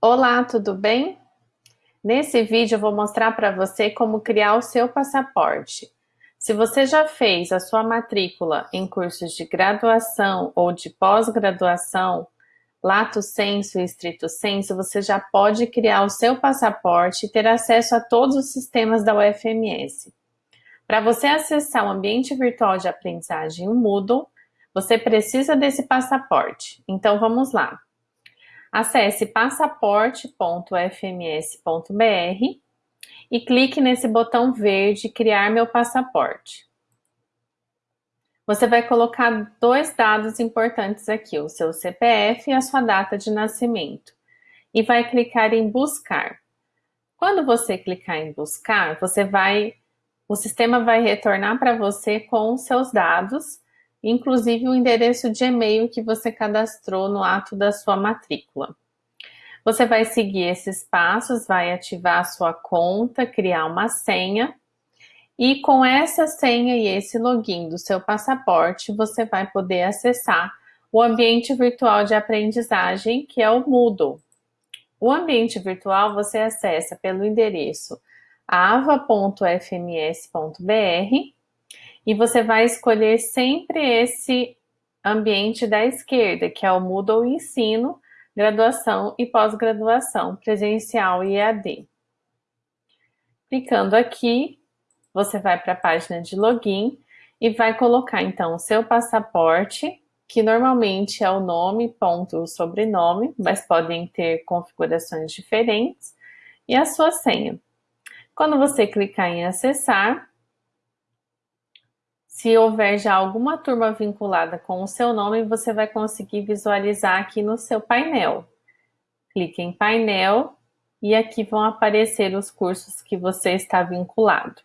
Olá, tudo bem? Nesse vídeo eu vou mostrar para você como criar o seu passaporte. Se você já fez a sua matrícula em cursos de graduação ou de pós-graduação, lato sensu e estrito sensu, você já pode criar o seu passaporte e ter acesso a todos os sistemas da UFMS. Para você acessar o ambiente virtual de aprendizagem, o Moodle, você precisa desse passaporte. Então vamos lá. Acesse passaporte.fms.br e clique nesse botão verde Criar meu passaporte. Você vai colocar dois dados importantes aqui, o seu CPF e a sua data de nascimento. E vai clicar em Buscar. Quando você clicar em Buscar, você vai, o sistema vai retornar para você com os seus dados inclusive o endereço de e-mail que você cadastrou no ato da sua matrícula. Você vai seguir esses passos, vai ativar a sua conta, criar uma senha, e com essa senha e esse login do seu passaporte, você vai poder acessar o ambiente virtual de aprendizagem, que é o Moodle. O ambiente virtual você acessa pelo endereço ava.fms.br e você vai escolher sempre esse ambiente da esquerda, que é o Moodle Ensino, Graduação e Pós-Graduação, Presencial e EAD. Clicando aqui, você vai para a página de login e vai colocar então o seu passaporte, que normalmente é o nome, ponto, o sobrenome, mas podem ter configurações diferentes, e a sua senha. Quando você clicar em acessar, se houver já alguma turma vinculada com o seu nome, você vai conseguir visualizar aqui no seu painel. Clique em painel e aqui vão aparecer os cursos que você está vinculado.